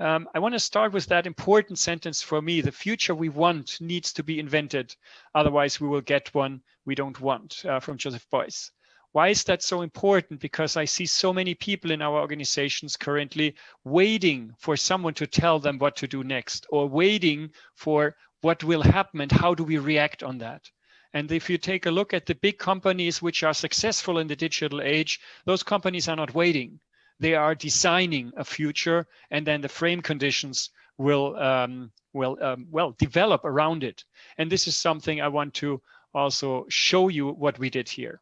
Um, I want to start with that important sentence for me. The future we want needs to be invented. Otherwise, we will get one we don't want uh, from Joseph Beuys. Why is that so important? Because I see so many people in our organizations currently waiting for someone to tell them what to do next or waiting for what will happen and how do we react on that. And if you take a look at the big companies which are successful in the digital age, those companies are not waiting. They are designing a future and then the frame conditions will, um, will um, well, develop around it. And this is something I want to also show you what we did here.